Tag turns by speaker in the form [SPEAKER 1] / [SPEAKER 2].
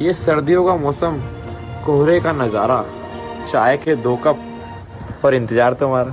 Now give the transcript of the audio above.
[SPEAKER 1] ये सर्दियों का मौसम कोहरे का नज़ारा चाय के दो कप पर इंतज़ार तुम्हारा।